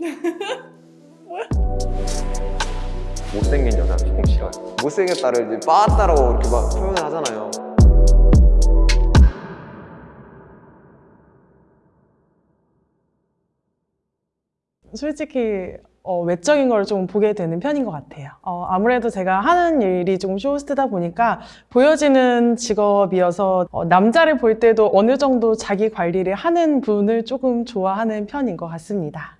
못생긴 여자는 조금 싫어요. 못생겼다를 이제 빠따라고 이렇게 막 표현을 하잖아요. 솔직히 어, 외적인 걸 좀 보게 되는 편인 것 같아요. 어, 아무래도 제가 하는 일이 좀 쇼호스트다 보니까 보여지는 직업이어서 어, 남자를 볼 때도 어느 정도 자기 관리를 하는 분을 조금 좋아하는 편인 것 같습니다.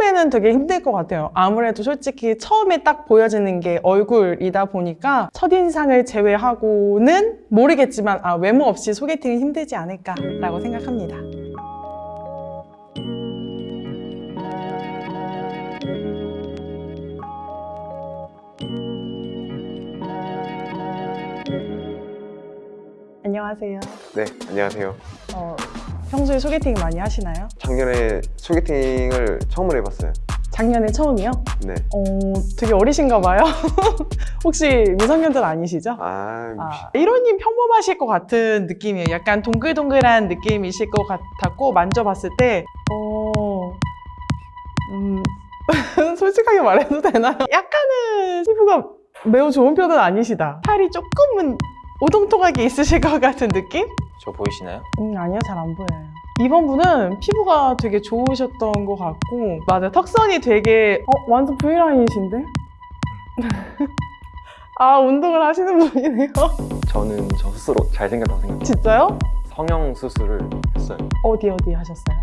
처음에는 되게 힘들 것 같아요. 아무래도 솔직히 처음에 딱 보여지는 게 얼굴이다 보니까 첫인상을 제외하고는 모르겠지만 아, 외모 없이 소개팅은 힘들지 않을까 라고 생각합니다. 안녕하세요. 네, 안녕하세요. 어, 평소에 소개팅 많이 하시나요? 작년에 소개팅을 처음으로 해봤어요. 작년에 처음이요? 네. 어, 되게 어리신가 봐요. 혹시 미성년자 아니시죠? 아, 아, 1호님 평범하실 것 같은 느낌이에요. 약간 동글동글한 느낌이실 것 같았고 만져봤을 때 어... 음... 솔직하게 말해도 되나요? 약간은 피부가 매우 좋은 편은 아니시다. 살이 조금은 오동통하게 있으실 것 같은 느낌? 저 보이시나요? 음, 아니요, 잘 안 보여요. 이번 분은 피부가 되게 좋으셨던 것 같고, 맞아요. 턱선이 되게, 어, 완전 V라인이신데? 아, 운동을 하시는 분이네요. 저는 저 스스로 잘생겼다고 생각해요. 진짜요? 성형 수술을 했어요. 어디 어디 하셨어요?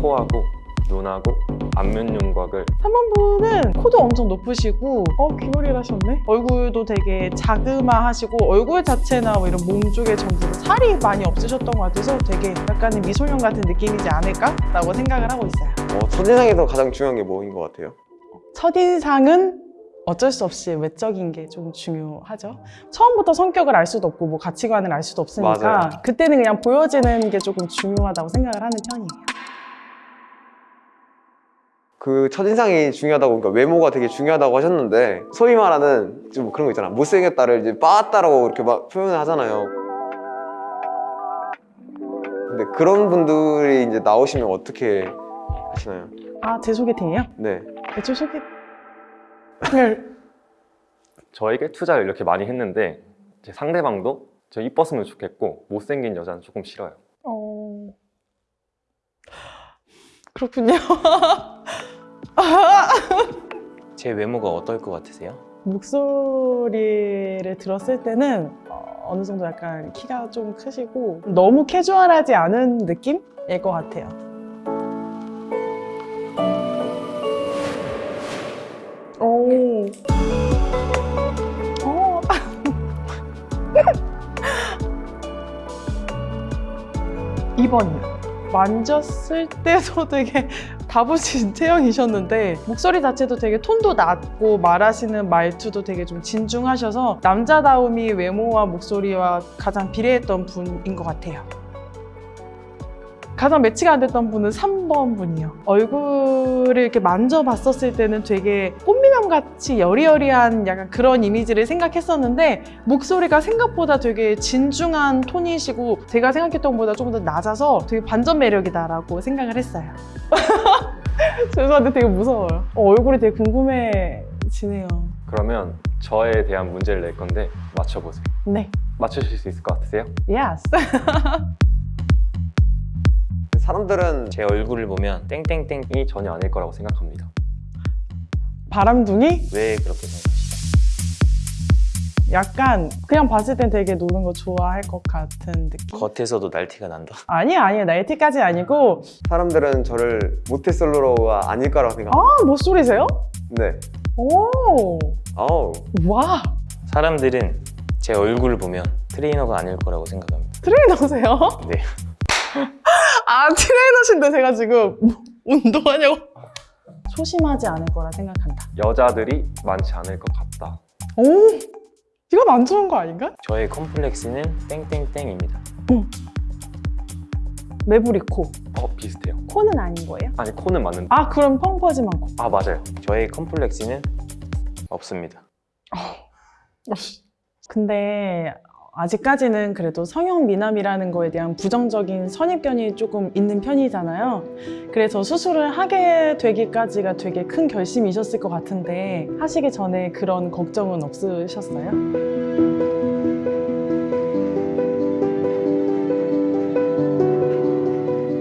코하고 눈하고 안면 윤곽을 3번 분은 코도 엄청 높으시고 어 귀걸이를 하셨네? 얼굴도 되게 자그마하시고 얼굴 자체나 뭐 이런 몸 쪽에 전부 다 살이 많이 없으셨던 것 같아서 되게 약간의 미소년 같은 느낌이지 않을까 라고 생각을 하고 있어요 어, 첫인상에서 가장 중요한 게 뭐인 것 같아요? 첫인상은 어쩔 수 없이 외적인 게 좀 중요하죠. 처음부터 성격을 알 수도 없고 뭐 가치관을 알 수도 없으니까 맞아요. 그때는 그냥 보여지는 게 조금 중요하다고 생각을 하는 편이에요. 그 첫인상이 중요하다고, 그러니까 외모가 되게 중요하다고 하셨는데, 소위 말하는 좀 그런 거 있잖아. 못생겼다를 이제 빠따라고 이렇게 막 표현을 하잖아요. 근데 그런 분들이 이제 나오시면 어떻게 하시나요? 아, 제 소개팅이요? 네. 제 소개팅을 저에게 투자를 이렇게 많이 했는데 제 상대방도 저 이뻤으면 좋겠고 못생긴 여자는 조금 싫어요. 어... 그렇군요. 제 외모가 어떨 것 같으세요? 목소리를 들었을 때는 어, 어느 정도 약간 키가 좀 크시고 너무 캐주얼하지 않은 느낌일 것 같아요. 오. 어. 2번이요. 만졌을 때도 되게 다부진 체형이셨는데 목소리 자체도 되게 톤도 낮고 말하시는 말투도 되게 좀 진중하셔서 남자다움이 외모와 목소리와 가장 비례했던 분인 것 같아요. 가장 매치가 안 됐던 분은 3번 분이요. 얼굴을 이렇게 만져봤었을 때는 되게 꽃미남 같이 여리여리한 약간 그런 이미지를 생각했었는데 목소리가 생각보다 되게 진중한 톤이시고 제가 생각했던 것보다 조금 더 낮아서 되게 반전 매력이다라고 생각을 했어요. 죄송한데 되게 무서워요. 어, 얼굴이 되게 궁금해지네요. 그러면 저에 대한 문제를 낼 건데 맞춰보세요. 네. 맞추실 수 있을 것 같으세요? Yes. 사람들은 제 얼굴을 보면 땡땡땡 이 전혀 아닐 거라고 생각합니다. 바람둥이? 왜 그렇게 생각하시죠? 약간 그냥 봤을 땐 되게 노는 거 좋아할 것 같은 느낌? 겉에서도 날티가 난다. 아니야 아니야 나이티까지 아니고 사람들은 저를 모태솔로가 아닐 거라고 생각합니다. 아 목소리세요? 네. 오, 아우. 와 사람들은 제 얼굴을 보면 트레이너가 아닐 거라고 생각합니다. 트레이너세요? 네. 아 트레이너신데 제가 지금 뭐, 운동하냐고 소심하지 않을 거라 생각한다 여자들이 많지 않을 것 같다. 오 이건 안 좋은 거 아닌가? 저의 컴플렉스는 땡땡땡입니다. 매부리 코 어 비슷해요. 코는 아닌 거예요? 아니 코는 맞는데 아 그럼 펑퍼짐한 코 아 맞아요. 저의 컴플렉스는 없습니다. 근데 아직까지는 그래도 성형 미남이라는 거에 대한 부정적인 선입견이 조금 있는 편이잖아요. 그래서 수술을 하게 되기까지가 되게 큰 결심이셨을 것 같은데 하시기 전에 그런 걱정은 없으셨어요?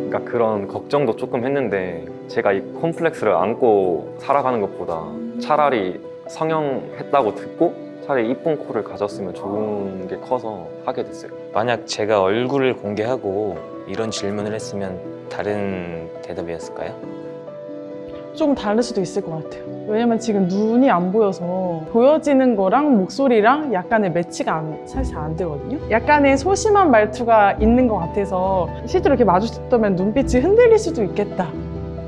그러니까 그런 걱정도 조금 했는데 제가 이 콤플렉스를 안고 살아가는 것보다 차라리 성형했다고 듣고 차라리 이쁜 코를 가졌으면 좋은 게 커서 하게 됐어요. 만약 제가 얼굴을 공개하고 이런 질문을 했으면 다른 대답이었을까요? 조금 다를 수도 있을 것 같아요. 왜냐면 지금 눈이 안 보여서 보여지는 거랑 목소리랑 약간의 매치가 안- 사실 안 되거든요. 약간의 소심한 말투가 있는 것 같아서 실제로 이렇게 마주쳤다면 눈빛이 흔들릴 수도 있겠다.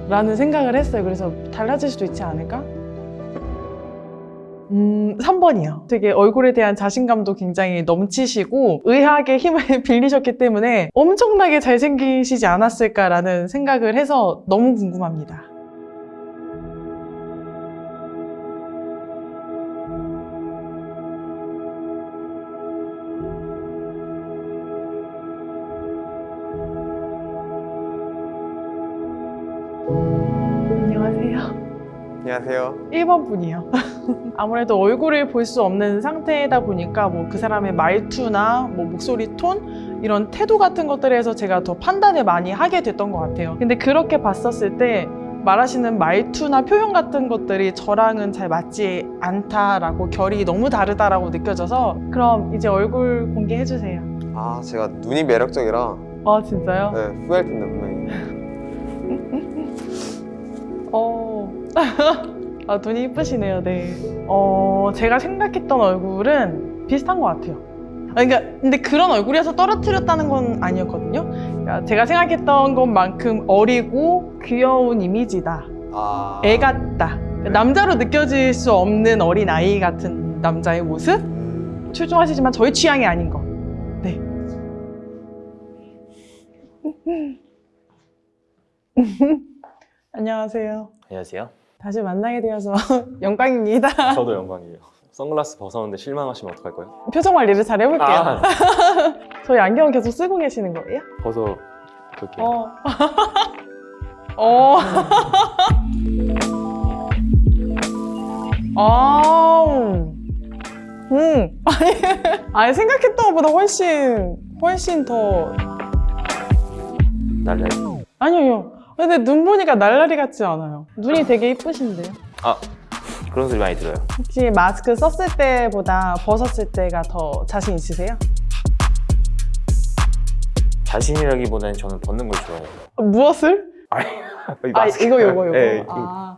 라는 생각을 했어요. 그래서 달라질 수도 있지 않을까? 음, 3번이요. 되게 얼굴에 대한 자신감도 굉장히 넘치시고 의학의 힘을 빌리셨기 때문에 엄청나게 잘생기시지 않았을까라는 생각을 해서 너무 궁금합니다. 안녕하세요. 안녕하세요. 1번 분이요. 아무래도 얼굴을 볼 수 없는 상태다 보니까 뭐 그 사람의 말투나 뭐 목소리 톤 이런 태도 같은 것들에서 제가 더 판단을 많이 하게 됐던 것 같아요. 근데 그렇게 봤었을 때 말하시는 말투나 표현 같은 것들이 저랑은 잘 맞지 않다라고 결이 너무 다르다라고 느껴져서 그럼 이제 얼굴 공개해 주세요. 아 제가 눈이 매력적이라 아 진짜요? 네, 후회할 텐데 분명히. 어. 아, 눈이 이쁘시네요, 네. 어, 제가 생각했던 얼굴은 비슷한 것 같아요. 아, 그러니까, 근데 그런 얼굴이어서 떨어뜨렸다는 건 아니었거든요. 그러니까 제가 생각했던 것만큼 어리고 귀여운 이미지다. 아. 애 같다. 남자로 느껴질 수 없는 어린 아이 같은 남자의 모습? 음, 출중하시지만 저희 취향이 아닌 거. 네. 안녕하세요. 안녕하세요. 다시 만나게 되어서 영광입니다. 저도 영광이에요. 선글라스 벗었는데 실망하시면 어떡할 거예요? 표정 관리를 잘 해볼게요. 아, 저희 안경 계속 쓰고 계시는 거예요? 벗어 볼게요. 어. 어. 아. 음. 아니, 아니 생각했던 것보다 훨씬 훨씬 더 날라. 아니요. 근데 눈 보니까 날라리 같지 않아요. 눈이 되게 이쁘신데요. 아 그런 소리 많이 들어요. 혹시 마스크 썼을 때보다 벗었을 때가 더 자신 있으세요? 자신이라기보다는 저는 벗는 걸 좋아해요. 무엇을? 아 마스크. 이거 요거 요거. 네, 아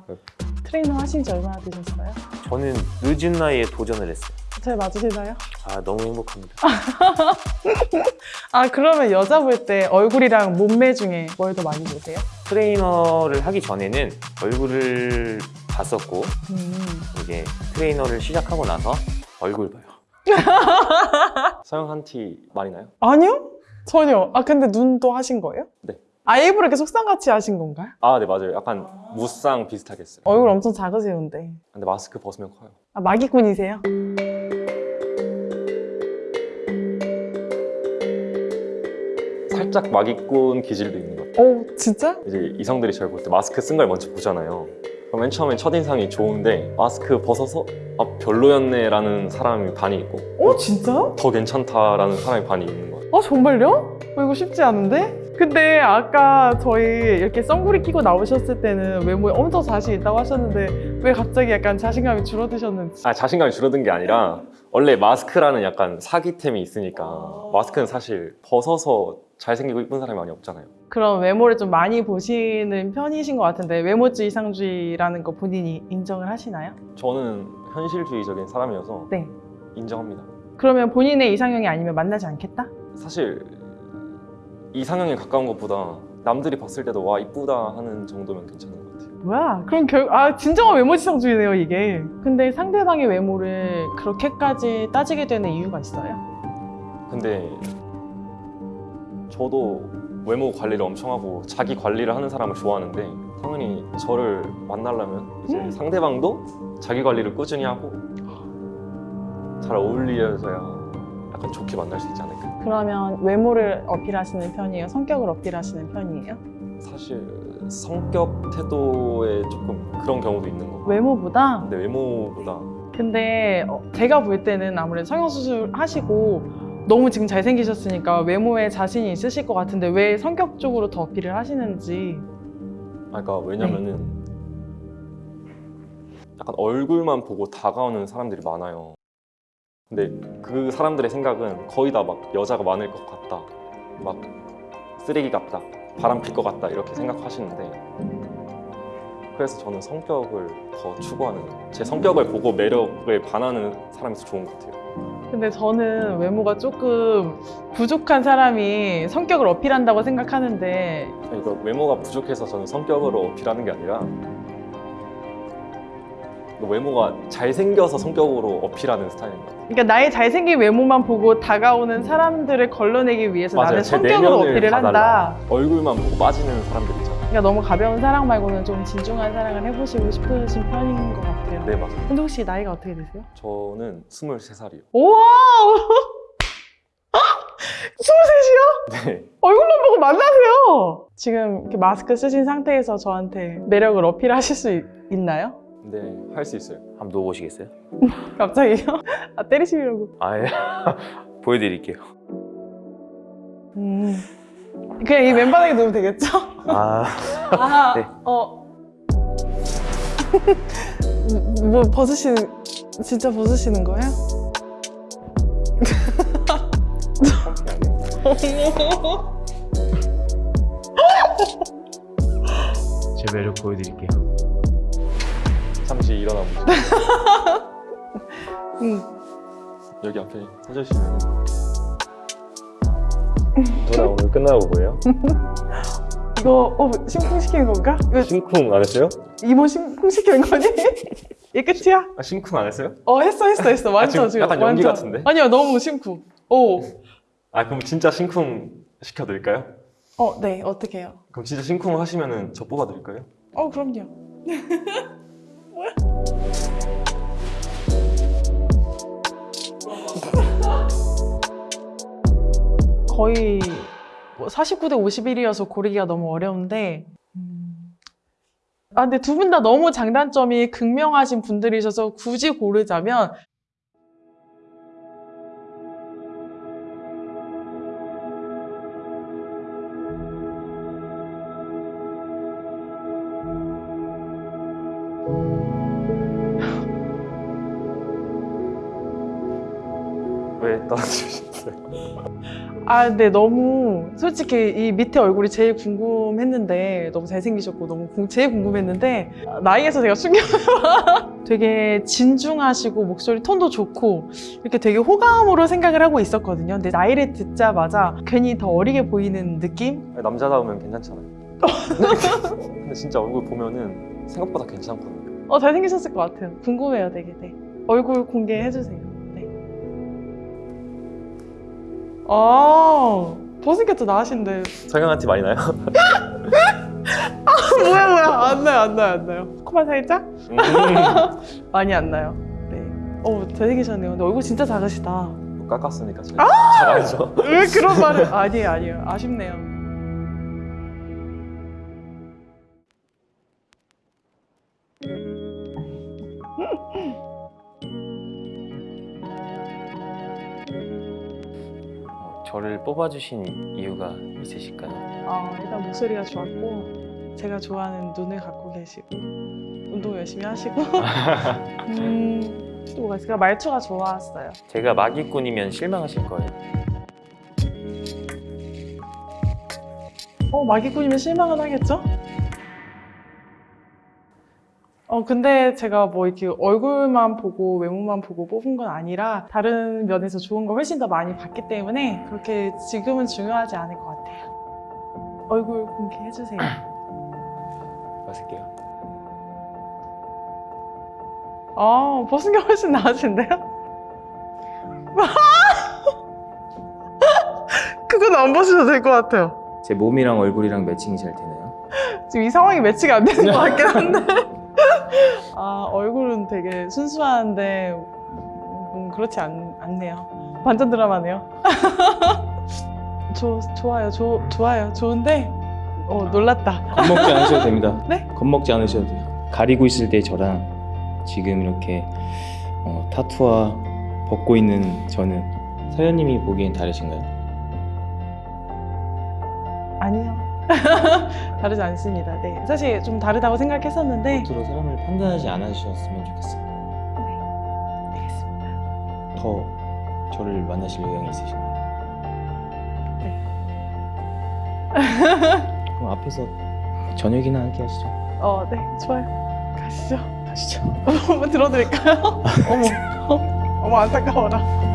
트레이너 하신 지 얼마나 되셨어요? 저는 늦은 나이에 도전을 했어요. 잘 맞으시나요? 아 너무 행복합니다. 아 그러면 여자 볼 때 얼굴이랑 몸매 중에 뭘 더 많이 보세요? 트레이너를 하기 전에는 얼굴을 봤었고 음. 이제 트레이너를 시작하고 나서 얼굴 봐요. 성형한 티 많이 나요? 아니요 전혀. 아 근데 눈도 하신 거예요? 네. 아 일부러 이렇게 속상같이 하신 건가요? 아, 네 맞아요. 약간 무쌍 비슷하게 했어요. 얼굴 엄청 작으시는데. 근데 마스크 벗으면 커요. 아 마기꾼이세요? 살짝 막이꾼 기질도 있는 것 같아요. 오 진짜? 이제 이성들이 저를 볼 때 마스크 쓴 걸 먼저 보잖아요. 그럼 맨 처음엔 첫인상이 좋은데 마스크 벗어서 아 별로였네 라는 사람이 반이 있고 오 진짜? 더 괜찮다라는 사람이 반이 있는 것 같아요. 아 정말요? 어, 이거 쉽지 않은데? 근데 아까 저희 이렇게 선글이 끼고 나오셨을 때는 외모에 엄청 자신 있다고 하셨는데 왜 갑자기 약간 자신감이 줄어드셨는지 아 자신감이 줄어든 게 아니라 원래 마스크라는 약간 사기템이 있으니까 마스크는 사실 벗어서 잘생기고 이쁜 사람이 많이 없잖아요. 그런 외모를 좀 많이 보시는 편이신 것 같은데 외모주의 이상주의라는 거 본인이 인정을 하시나요? 저는 현실주의적인 사람이어서 네. 인정합니다. 그러면 본인의 이상형이 아니면 만나지 않겠다? 사실 이상형에 가까운 것보다 남들이 봤을 때도 와 이쁘다 하는 정도면 괜찮은 것 같아요. 뭐야? 그럼 결, 아, 진정한 외모지상주의네요, 이게. 근데 상대방의 외모를 그렇게까지 따지게 되는 이유가 있어요? 근데 저도 외모 관리를 엄청 하고 자기 관리를 하는 사람을 좋아하는데 당연히 저를 만나려면 이제 음. 상대방도 자기 관리를 꾸준히 하고 잘 어울려져야 약간 좋게 만날 수 있지 않을까. 그러면 외모를 어필하시는 편이에요? 성격을 어필하시는 편이에요? 사실 성격 태도에 조금 그런 경우도 있는 거. 외모보다? 근데 외모보다 근데 어, 제가 볼 때는 아무래도 성형수술 하시고 너무 지금 잘생기셨으니까 외모에 자신이 있으실 것 같은데 왜 성격 쪽으로 더 어필을 하시는지 아, 그러니까 왜냐면은 약간 얼굴만 보고 다가오는 사람들이 많아요. 근데 그 사람들의 생각은 거의 다 막 여자가 많을 것 같다, 막 쓰레기 같다, 바람 필 것 같다 이렇게 생각하시는데 그래서 저는 성격을 더 추구하는 제 성격을 보고 매력을 반하는 사람이 더 좋은 것 같아요. 근데 저는 외모가 조금 부족한 사람이 성격을 어필한다고 생각하는데 그러니까 외모가 부족해서 저는 성격으로 어필하는 게 아니라 외모가 잘생겨서 성격으로 어필하는 스타일인 것 같아요. 그러니까 나의 잘생긴 외모만 보고 다가오는 사람들을 걸러내기 위해서 나는 제 성격으로 어필을 다 한다. 얼굴만 보고 빠지는 사람들 있잖아요. 그러니까 너무 가벼운 사랑 말고는 좀 진중한 사랑을 해보시고 싶으신 편인 것 같아요. 네 맞아요. 근데 혹시 나이가 어떻게 되세요? 저는 23살이요. 우와! 23이요? 네. 얼굴만 보고 만나세요! 지금 이렇게 마스크 쓰신 상태에서 저한테 매력을 어필하실 수 있, 있나요? 네, 할 수 있어요. 한번 누워보시겠어요? 갑자기요? 아, 때리시려고. 아 예 보여드릴게요. 음. 그냥 이 맨바닥에 놓으면 되겠죠? 아 아, 네. 어. 뭐 벗으시는, 진짜 벗으시는 거예요? 제 매력 보여드릴게요. 잠시 일어나 보세요. 응. 여기 앞에 서주시 면 전화 오늘 끝나고 뭐예요? 이거, 어, 심쿵시키는 건가? 이거 심쿵 안 했어요? 이모 심쿵시키는 거니? 이게 끝이야? 아, 심쿵 안 했어요? 어, 했어, 했어, 했어. 완전 아, 지금 약간 연기 완전. 같은데? 아니요, 너무 심쿵. 오. 아 그럼 진짜 심쿵 시켜드릴까요? 어, 네, 어떻게 해요? 그럼 진짜 심쿵 하시면 은 저 뽑아드릴까요? 어, 그럼요. 거의 뭐 49대 51이어서 고르기가 너무 어려운데 음. 아 근데 두 분 다 너무 장단점이 극명하신 분들이셔서 굳이 고르자면 아, 근데 너무 솔직히 이 밑에 얼굴이 제일 궁금했는데 너무 잘생기셨고 너무 궁- 제일 궁금했는데 아, 나이에서 제가 충격 되게 진중하시고 목소리 톤도 좋고 이렇게 되게 호감으로 생각을 하고 있었거든요. 근데 나이를 듣자마자 괜히 더 어리게 보이는 느낌? 남자다우면 괜찮잖아요. 근데 진짜 얼굴 보면은 생각보다 괜찮거든요. 어 잘생기셨을 것 같아요. 궁금해요, 되게. 네. 얼굴 공개해 주세요. 아 버스켓도 나으신데 성형한테 많이 나요? 뭐야 뭐야 안 나요 안 나요 안 나요. 코만 살짝? 음, 많이 안 나요. 네. 어 잘생기셨네요. 근데 얼굴 진짜 작으시다. 깎았으니까 제가 잘하죠. 왜 그런 말을? 아니에요 아니에요. 아쉽네요. 저를 뽑아주신 이유가 있으실까요? 아 일단 목소리가 좋았고 제가 좋아하는 눈을 갖고 계시고 운동 열심히 하시고 음, 또 뭐가 있을까? 말투가 좋았어요. 제가 마기꾼이면 실망하실 거예요. 어 마기꾼이면 실망은 하겠죠? 어 근데 제가 뭐 이렇게 얼굴만 보고 외모만 보고 뽑은 건 아니라 다른 면에서 좋은 걸 훨씬 더 많이 봤기 때문에 그렇게 지금은 중요하지 않을 것 같아요. 얼굴 공개해 주세요. 마실게요. 아 벗은 게 훨씬 나으신데요? 그건 안 벗으셔도 될 것 같아요. 제 몸이랑 얼굴이랑 매칭이 잘 되나요? 지금 이 상황이 매치가 안 되는 것 같긴 한데 아 얼굴은 되게 순수한데 음, 그렇지 않, 않네요 반전 드라마네요. 조, 좋아요, 조, 좋아요, 좋은데 어, 놀랐다. 겁먹지 않으셔도 됩니다. 네? 겁먹지 않으셔도 돼요. 가리고 있을 때 저랑 지금 이렇게 어, 타투와 벗고 있는 저는 서현님이 보기엔 다르신가요? 다르지 않습니다. 네, 사실 좀 다르다고 생각했었는데 겉으로 사람을 판단하지 않으셨으면 좋겠어요. 알겠습니다. 더 저를 만나실 의향이 있으신가요? 네. 그럼 앞에서 저녁이나 함께 하시죠. 어, 네, 좋아요. 가시죠. 가시죠. 한번 들어드릴까요? 어머, 어머 안타까워라.